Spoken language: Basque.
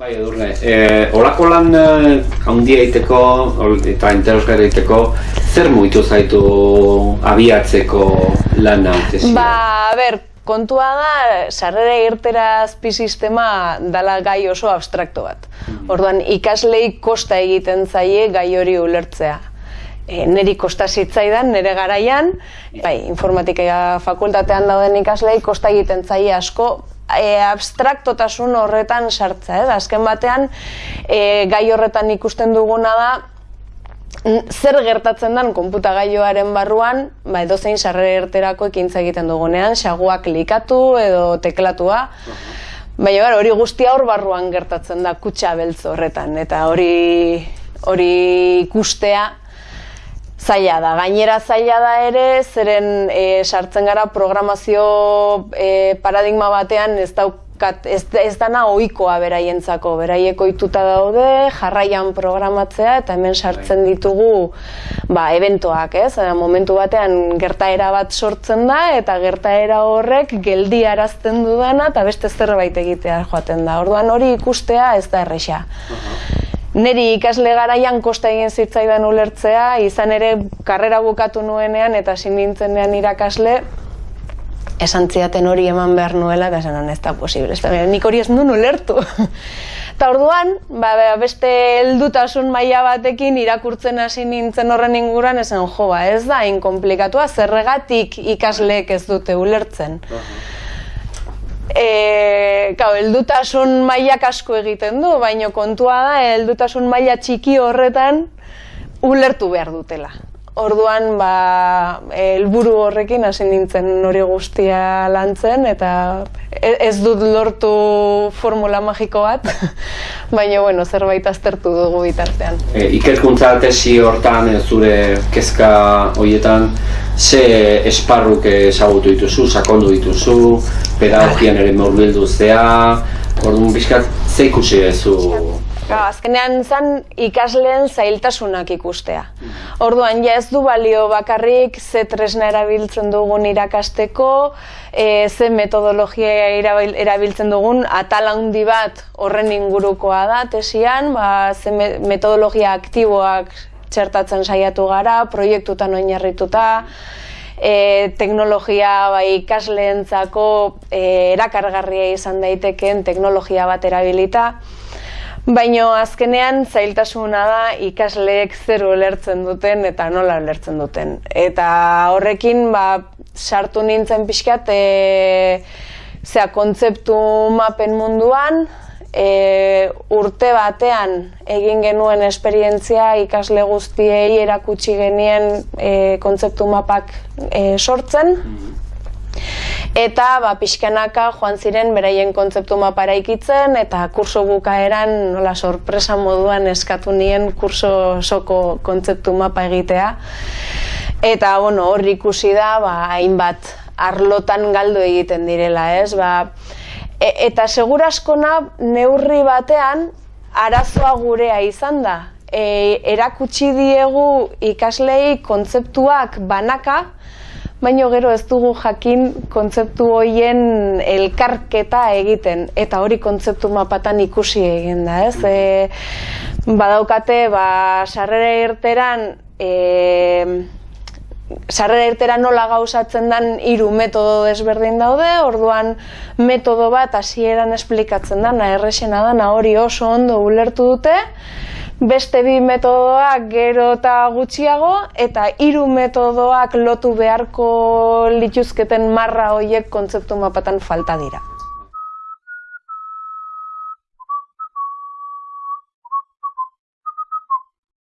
Bai, edurne, e, olako lan e, handia egiteko eta interesgarri egiteko, zer muitu zaitu abiatzeko lana? Tesia? Ba, ber, kontua da, sarrera irtera azpi sistema dala gai oso abstrakto bat. Orduan, ikaslei kosta egiten zaie gai hori ulertzea. E, neri kosta zitzaidan, nere garaian, bai, informatika fakultatean dauden ikaslei kosta egiten zaie asko e, abstraktotasun horretan sartza, eh? azken batean e, gai horretan ikusten duguna da zer gertatzen den konputagailoaren barruan, ba edozein sarrera erterako ekintza egiten dugunean, xaguak klikatu edo teklatua. Baina bar, hori guztia hor barruan gertatzen da kutxa beltz horretan eta hori hori ikustea zaila da. Gainera zaila da ere, zeren e, sartzen gara programazio e, paradigma batean ez daukat, ez, ez dana ohikoa beraientzako. Beraiek ohituta daude, jarraian programatzea eta hemen sartzen ditugu ba, eventoak, ez? Eta momentu batean gertaera bat sortzen da eta gertaera horrek geldi arazten dudana eta beste zerbait egitea joaten da. Orduan hori ikustea ez da erresa. Neri ikasle garaian kosta egin zitzaidan ulertzea, izan ere karrera bukatu nuenean eta hasi nintzenean irakasle, esan zidaten hori eman behar nuela, eta esan ez da posible, ez da, nik hori ez nuen ulertu. Eta orduan, ba, beste heldutasun maila batekin irakurtzen hasi nintzen horren inguruan, esan jo, ba, ez da, hain komplikatua, zerregatik ikasleek ez dute ulertzen. E, kau, heldutasun mailak asko egiten du, baino kontua da, heldutasun maila txiki horretan ulertu behar dutela. Orduan, ba, helburu horrekin hasi nintzen hori guztia lantzen, eta e- ez dut lortu formula magiko bat, baina, bueno, zerbait aztertu dugu bitartean. E, ikerkuntza tesi hortan, e, zure kezka hoietan, ze esparruk ezagutu dituzu, sakondu dituzu, pedagogian ere murbildu zea, orduan bizkat, ze ikusi duzu? Ga, azkenean zan ikasleen zailtasunak ikustea. Orduan, ja ez du balio bakarrik ze tresna erabiltzen dugun irakasteko, e, ze metodologia erabil- erabiltzen dugun, atal handi bat horren ingurukoa da tesian, ba, ze me- metodologia aktiboak txertatzen saiatu gara, proiektutan oinarrituta, e, teknologia bai ikasleentzako e, erakargarria izan daitekeen teknologia bat erabilita. Baino azkenean zailtasuna da ikasleek zer ulertzen duten eta nola ulertzen duten. Eta horrekin ba, sartu nintzen pixkat e, zera, kontzeptu mapen munduan, e, urte batean egin genuen esperientzia ikasle guztiei erakutsi genien e, kontzeptu mapak e, sortzen. Eta ba, pixkanaka joan ziren beraien kontzeptu mapa eraikitzen eta kurso bukaeran nola sorpresa moduan eskatu nien kurso osoko kontzeptu mapa egitea. Eta bueno, hor ikusi da ba, hainbat arlotan galdu egiten direla, ez? Ba, e, eta seguraskona neurri batean arazoa gurea izan da. E, erakutsi diegu ikaslei kontzeptuak banaka, baino gero ez dugu jakin kontzeptu hoien elkarketa egiten. Eta hori kontzeptu mapatan ikusi egin da, ez? E, badaukate, ba, sarrera irteran e, sarrera irtera nola gauzatzen den hiru metodo desberdin daude, orduan metodo bat hasieran esplikatzen dana, errexena dana hori oso ondo ulertu dute, beste bi metodoak gero eta gutxiago eta hiru metodoak lotu beharko lituzketen marra hoiek kontzeptu mapatan falta dira.